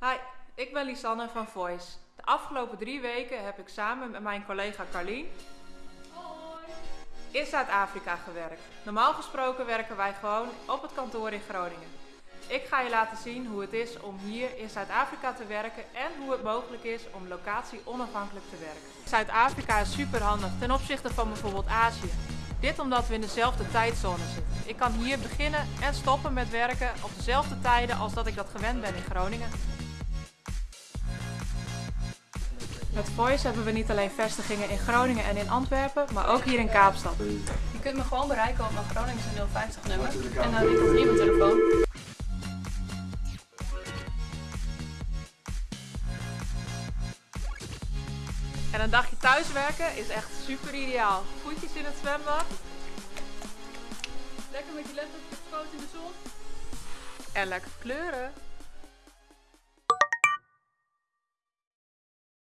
Hi, ik ben Lisanne van Voice. De afgelopen drie weken heb ik samen met mijn collega Carlien in Zuid-Afrika gewerkt. Normaal gesproken werken wij gewoon op het kantoor in Groningen. Ik ga je laten zien hoe het is om hier in Zuid-Afrika te werken en hoe het mogelijk is om locatie onafhankelijk te werken. Zuid-Afrika is super handig ten opzichte van bijvoorbeeld Azië. Dit omdat we in dezelfde tijdzone zitten. Ik kan hier beginnen en stoppen met werken op dezelfde tijden als dat ik dat gewend ben in Groningen. Met Voice hebben we niet alleen vestigingen in Groningen en in Antwerpen, maar ook hier in Kaapstad. Je kunt me gewoon bereiken op mijn Groningse 050 nummer en dan ik hier mijn telefoon. En een dagje thuiswerken is echt super ideaal. Voetjes in het zwembad Lekker met je laptop foto in de zon. en lekker kleuren.